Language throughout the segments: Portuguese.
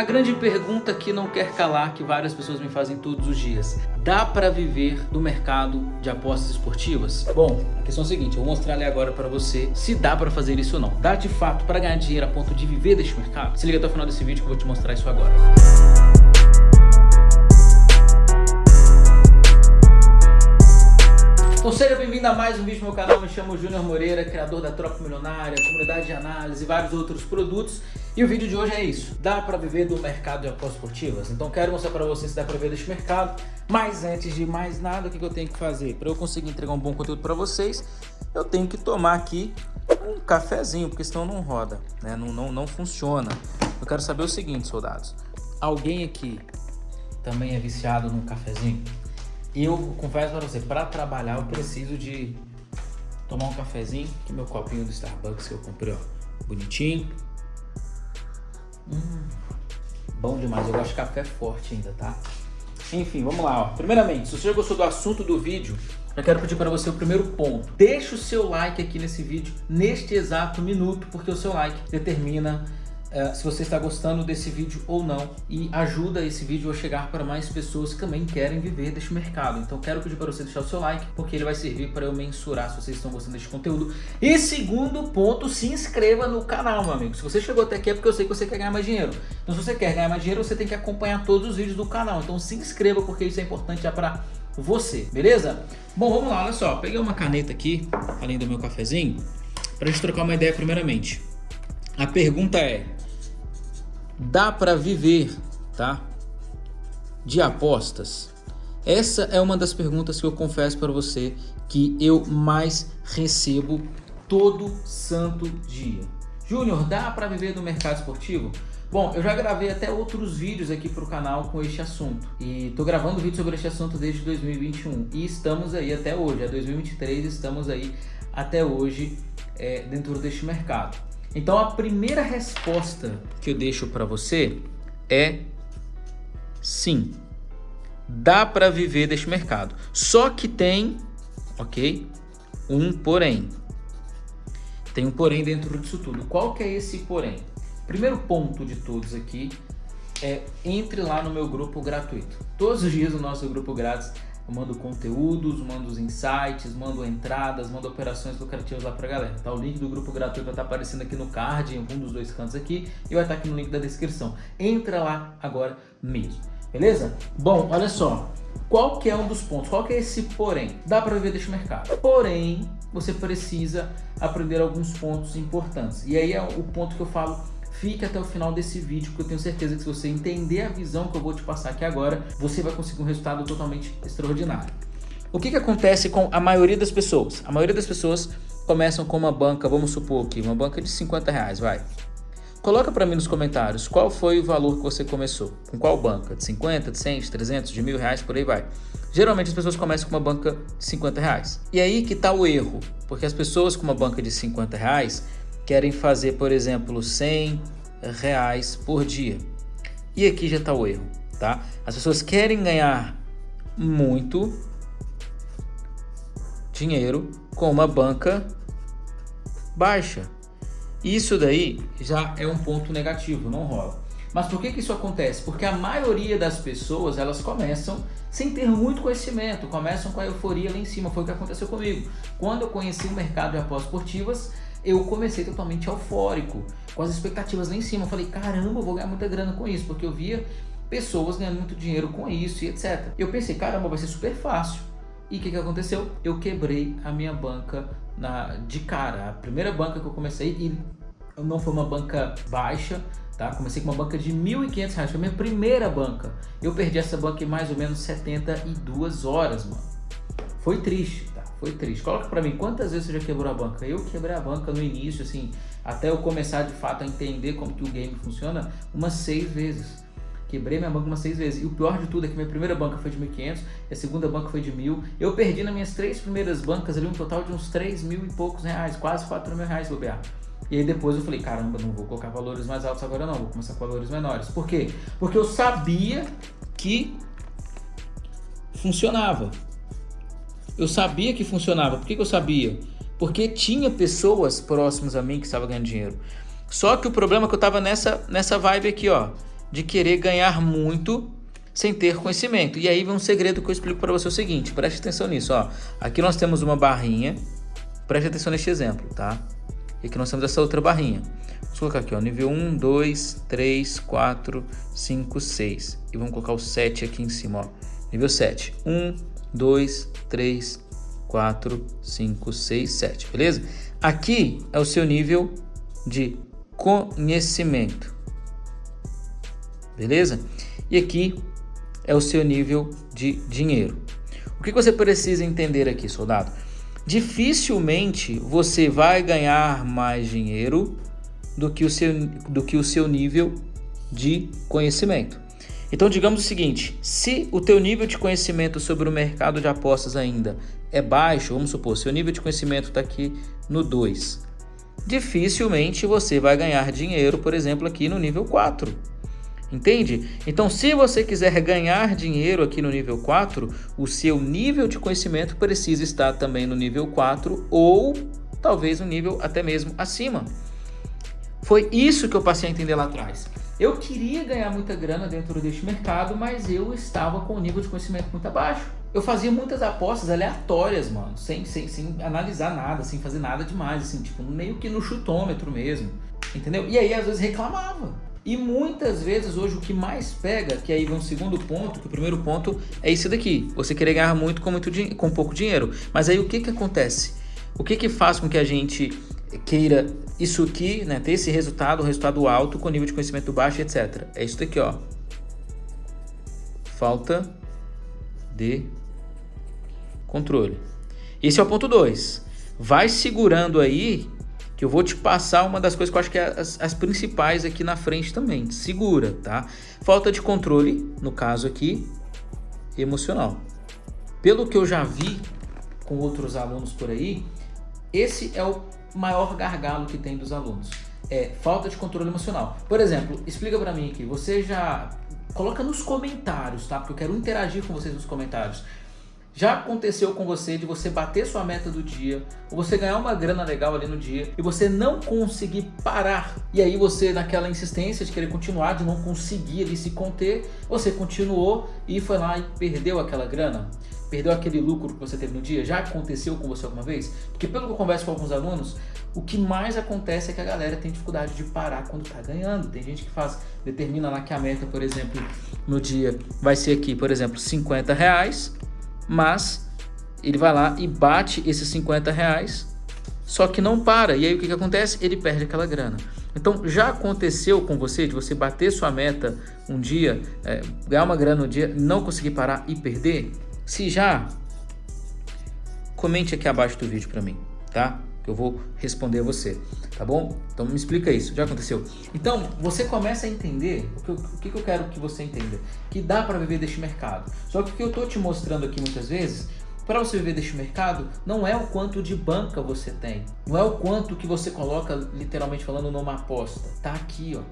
A grande pergunta que não quer calar, que várias pessoas me fazem todos os dias. Dá para viver do mercado de apostas esportivas? Bom, a questão é a seguinte, eu vou mostrar ali agora para você se dá para fazer isso ou não. Dá de fato para ganhar dinheiro a ponto de viver deste mercado? Se liga até o final desse vídeo que eu vou te mostrar isso agora. Então seja bem-vindo a mais um vídeo no meu canal, me chamo Júnior Moreira, criador da Tropa Milionária, comunidade de análise e vários outros produtos. E o vídeo de hoje é isso, dá para viver do mercado de apostas esportivas? Então quero mostrar para você se dá para viver deste mercado, mas antes de mais nada, o que eu tenho que fazer? Para eu conseguir entregar um bom conteúdo para vocês, eu tenho que tomar aqui um cafezinho, porque senão não roda, né? não, não, não funciona. Eu quero saber o seguinte, soldados, alguém aqui também é viciado num cafezinho? Eu confesso para você, para trabalhar eu preciso de tomar um cafezinho, que meu copinho do Starbucks que eu comprei, ó, bonitinho. Hum, bom demais, eu gosto de café forte ainda, tá? Enfim, vamos lá, ó. Primeiramente, se você gostou do assunto do vídeo, eu quero pedir para você o primeiro ponto. Deixa o seu like aqui nesse vídeo, neste exato minuto, porque o seu like determina uh, se você está gostando desse vídeo ou não e ajuda esse vídeo a chegar para mais pessoas que também querem viver deste mercado. Então quero pedir para você deixar o seu like, porque ele vai servir para eu mensurar se vocês estão gostando deste conteúdo. E segundo ponto, se inscreva no canal, meu amigo. Se você chegou até aqui é porque eu sei que você quer ganhar mais dinheiro. Então se você quer ganhar mais dinheiro, você tem que acompanhar todos os vídeos do canal. Então se inscreva, porque isso é importante já para você, beleza? Bom, vamos lá, olha só. Peguei uma caneta aqui, além do meu cafezinho, para a gente trocar uma ideia primeiramente. A pergunta é, dá para viver, tá? De apostas? Essa é uma das perguntas que eu confesso para você que eu mais recebo todo santo dia. Júnior, dá para viver do mercado esportivo? Bom, eu já gravei até outros vídeos aqui para o canal com este assunto. E tô gravando vídeo sobre este assunto desde 2021. E estamos aí até hoje, é 2023, estamos aí até hoje é, dentro deste mercado. Então a primeira resposta que eu deixo para você é sim. Dá para viver deste mercado. Só que tem, ok? Um porém. Tem um porém dentro disso tudo. Qual que é esse porém? Primeiro ponto de todos aqui é entre lá no meu grupo gratuito. Todos os dias o nosso grupo grátis eu mando conteúdos, mando os insights, mando entradas, mando operações lucrativas lá pra galera. Tá? O link do grupo gratuito vai estar tá aparecendo aqui no card, em algum dos dois cantos aqui, e vai estar tá aqui no link da descrição. Entra lá agora mesmo, beleza? Bom, olha só, qual que é um dos pontos? Qual que é esse porém? Dá para viver deste mercado. Porém, você precisa aprender alguns pontos importantes. E aí é o ponto que eu falo Fique até o final desse vídeo, porque eu tenho certeza que se você entender a visão que eu vou te passar aqui agora, você vai conseguir um resultado totalmente extraordinário. O que, que acontece com a maioria das pessoas? A maioria das pessoas começam com uma banca, vamos supor aqui, uma banca de 50 reais, vai. Coloca para mim nos comentários qual foi o valor que você começou. Com qual banca? De 50, de 100, de 300, de mil reais, por aí vai. Geralmente as pessoas começam com uma banca de 50 reais. E aí que está o erro, porque as pessoas com uma banca de 50 reais querem fazer, por exemplo, 100 reais por dia. E aqui já está o erro, tá? As pessoas querem ganhar muito dinheiro com uma banca baixa. Isso daí já é um ponto negativo, não rola. Mas por que, que isso acontece? Porque a maioria das pessoas, elas começam sem ter muito conhecimento, começam com a euforia lá em cima, foi o que aconteceu comigo. Quando eu conheci o mercado de apostas esportivas, eu comecei totalmente eufórico, com as expectativas lá em cima. Eu falei, caramba, eu vou ganhar muita grana com isso, porque eu via pessoas ganhando muito dinheiro com isso e etc. Eu pensei, caramba, vai ser super fácil. E o que, que aconteceu? Eu quebrei a minha banca na, de cara. A primeira banca que eu comecei, e não foi uma banca baixa, tá? Comecei com uma banca de R$ 1.500, foi a minha primeira banca. Eu perdi essa banca em mais ou menos 72 horas, mano. Foi triste? Foi triste. Coloca pra mim, quantas vezes você já quebrou a banca? Eu quebrei a banca no início, assim, até eu começar de fato a entender como que o game funciona, umas seis vezes. Quebrei minha banca umas seis vezes. E o pior de tudo é que minha primeira banca foi de 1.500, a segunda banca foi de 1.000. Eu perdi nas minhas três primeiras bancas ali um total de uns 3 mil e poucos reais, quase 4 mil reais bobear. E aí depois eu falei, caramba, não vou colocar valores mais altos agora não, vou começar com valores menores. Por quê? Porque eu sabia que funcionava. Eu sabia que funcionava. Por que, que eu sabia? Porque tinha pessoas próximas a mim que estavam ganhando dinheiro. Só que o problema é que eu estava nessa, nessa vibe aqui, ó. de querer ganhar muito sem ter conhecimento. E aí vem um segredo que eu explico para você o seguinte, preste atenção nisso, ó. Aqui nós temos uma barrinha, preste atenção neste exemplo, tá? E aqui nós temos essa outra barrinha. Vamos colocar aqui, ó, nível 1, 2, 3, 4, 5, 6. E vamos colocar o 7 aqui em cima, ó. Nível 7. 1, 2, 3, 4, 5, 6, 7, beleza? Aqui é o seu nível de conhecimento, beleza? E aqui é o seu nível de dinheiro. O que você precisa entender aqui, soldado? Dificilmente você vai ganhar mais dinheiro do que o seu, do que o seu nível de conhecimento. Então digamos o seguinte, se o teu nível de conhecimento sobre o mercado de apostas ainda é baixo, vamos supor, seu nível de conhecimento está aqui no 2, dificilmente você vai ganhar dinheiro, por exemplo, aqui no nível 4. Entende? Então, se você quiser ganhar dinheiro aqui no nível 4, o seu nível de conhecimento precisa estar também no nível 4 ou talvez um nível até mesmo acima. Foi isso que eu passei a entender lá atrás. Eu queria ganhar muita grana dentro deste mercado, mas eu estava com o nível de conhecimento muito abaixo. Eu fazia muitas apostas aleatórias, mano, sem, sem, sem analisar nada, sem fazer nada demais, assim, tipo, meio que no chutômetro mesmo, entendeu? E aí, às vezes, reclamava. E muitas vezes hoje o que mais pega, que aí vem um segundo ponto, que o primeiro ponto é isso daqui, você querer ganhar muito com, muito com pouco dinheiro. Mas aí o que que acontece? O que que faz com que a gente queira isso aqui, né, ter esse resultado, um resultado alto com nível de conhecimento baixo, etc. É isso daqui, ó. Falta de controle. Esse é o ponto 2. Vai segurando aí que eu vou te passar uma das coisas que eu acho que é as, as, principais aqui na frente também. Segura, tá? Falta de controle, no caso aqui, emocional. Pelo que eu já vi com outros alunos por aí, esse é o maior gargalo que tem dos alunos. É falta de controle emocional. Por exemplo, explica para mim aqui, você já... Coloca nos comentários, tá? Porque eu quero interagir com vocês nos comentários. Já aconteceu com você de você bater sua meta do dia, ou você ganhar uma grana legal ali no dia, e você não conseguir parar. E aí você, naquela insistência de querer continuar, de não conseguir ali se conter, você continuou e foi lá e perdeu aquela grana? Perdeu aquele lucro que você teve no dia? Já aconteceu com você alguma vez? Porque pelo que eu converso com alguns alunos, o que mais acontece é que a galera tem dificuldade de parar quando está ganhando. Tem gente que faz, determina lá que a meta, por exemplo, no dia vai ser aqui, por exemplo, 50 reais mas ele vai lá e bate esses 50 reais, só que não para. E aí o que, que acontece? Ele perde aquela grana. Então já aconteceu com você de você bater sua meta um dia, é, ganhar uma grana um dia, não conseguir parar e perder? Se já, comente aqui abaixo do vídeo para mim, tá? Que eu vou responder a você, tá bom? Então me explica isso, já aconteceu? Então você começa a entender, o que, eu, o que eu quero que você entenda, que dá para viver deste mercado. Só que o que eu tô te mostrando aqui muitas vezes para você viver deste mercado, não é o quanto de banca você tem. Não é o quanto que você coloca, literalmente falando, numa aposta. Tá aqui, ó.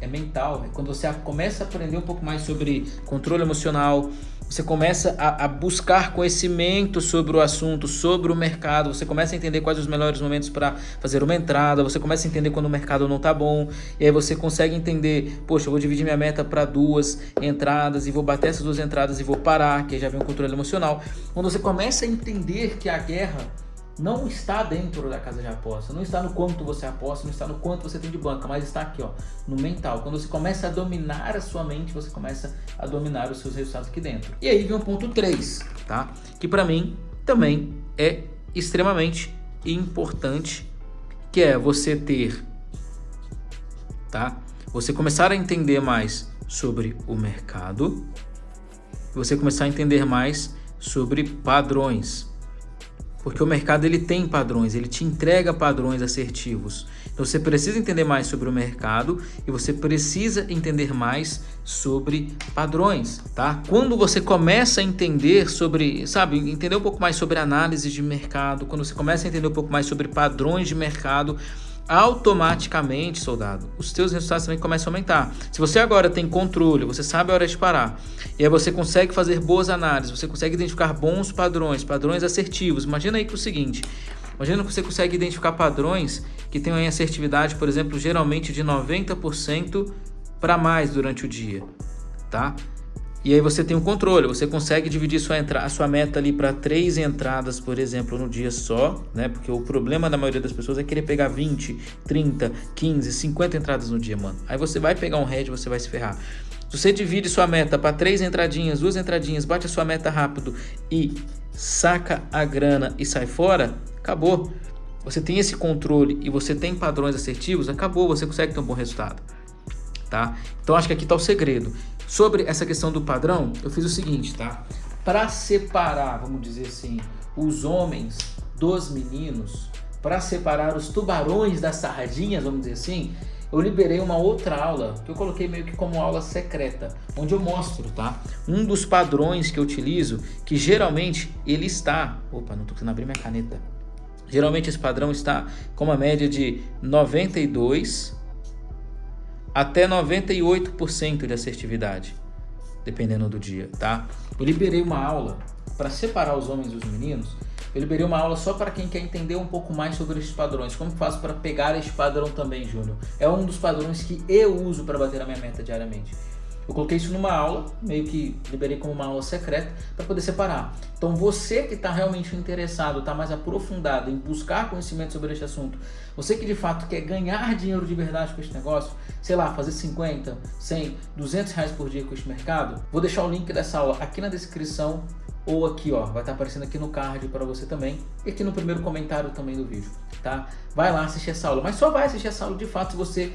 É mental. É quando você começa a aprender um pouco mais sobre controle emocional, você começa a, a, buscar conhecimento sobre o assunto, sobre o mercado, você começa a entender quais os melhores momentos para fazer uma entrada, você começa a entender quando o mercado não está bom, e aí você consegue entender, poxa, eu vou dividir minha meta para duas entradas e vou bater essas duas entradas e vou parar, que aí já vem um controle emocional. Quando você começa a entender que a guerra não está dentro da casa de aposta, não está no quanto você aposta, não está no quanto você tem de banca, mas está aqui, ó, no mental. Quando você começa a dominar a sua mente, você começa a dominar os seus resultados aqui dentro. E aí vem o ponto 3, tá? Que para mim também é extremamente importante, que é você ter, tá? Você começar a entender mais sobre o mercado, você começar a entender mais sobre padrões, porque o mercado ele tem padrões, ele te entrega padrões assertivos. Então você precisa entender mais sobre o mercado e você precisa entender mais sobre padrões, tá? Quando você começa a entender sobre, sabe, entender um pouco mais sobre análise de mercado, quando você começa a entender um pouco mais sobre padrões de mercado, automaticamente, soldado, os teus resultados também começam a aumentar. Se você agora tem controle, você sabe a hora de parar, e aí você consegue fazer boas análises, você consegue identificar bons padrões, padrões assertivos. Imagina aí que é o seguinte, imagina que você consegue identificar padrões que tenham assertividade, por exemplo, geralmente de 90% para mais durante o dia, tá? E aí você tem um controle, você consegue dividir sua, entra a sua meta ali para três entradas, por exemplo, no dia só, né? Porque o problema da maioria das pessoas é querer pegar 20, 30, 15, 50 entradas no dia, mano. Aí você vai pegar um head, você vai se ferrar. Se você divide sua meta para três entradinhas, duas entradinhas, bate a sua meta rápido e saca a grana e sai fora, acabou. Você tem esse controle e você tem padrões assertivos, acabou, você consegue ter um bom resultado. Tá? Então acho que aqui está o segredo. Sobre essa questão do padrão, eu fiz o seguinte, tá? Para separar, vamos dizer assim, os homens dos meninos, para separar os tubarões das sardinhas, vamos dizer assim, eu liberei uma outra aula, que eu coloquei meio que como aula secreta, onde eu mostro, tá? Um dos padrões que eu utilizo, que geralmente ele está... Opa, não tô conseguindo abrir minha caneta. Geralmente esse padrão está com uma média de 92 até 98% de assertividade, dependendo do dia, tá? Eu liberei uma aula para separar os homens dos meninos. Eu liberei uma aula só para quem quer entender um pouco mais sobre esses padrões. Como faço para pegar esse padrão também, Júnior? É um dos padrões que eu uso para bater a minha meta diariamente. Eu coloquei isso numa aula, meio que liberei como uma aula secreta, para poder separar. Então você que está realmente interessado, está mais aprofundado em buscar conhecimento sobre este assunto, você que de fato quer ganhar dinheiro de verdade com este negócio, sei lá, fazer 50, 100, 200 reais por dia com este mercado, vou deixar o link dessa aula aqui na descrição ou aqui, ó, vai estar tá aparecendo aqui no card para você também e aqui no primeiro comentário também do vídeo, tá? Vai lá assistir essa aula, mas só vai assistir essa aula de fato se você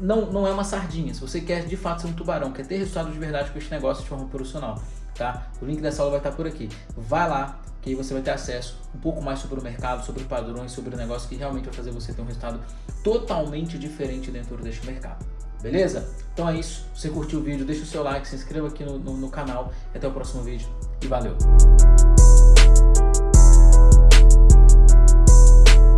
não, não é uma sardinha. Se você quer de fato ser um tubarão, quer ter resultado de verdade com este negócio de forma profissional, tá? O link dessa aula vai estar por aqui. Vai lá, que aí você vai ter acesso um pouco mais sobre o mercado, sobre padrões, sobre o negócio que realmente vai fazer você ter um resultado totalmente diferente dentro deste mercado. Beleza? Então é isso. Se você curtiu o vídeo, deixa o seu like, se inscreva aqui no, no, no canal. Até o próximo vídeo. E valeu!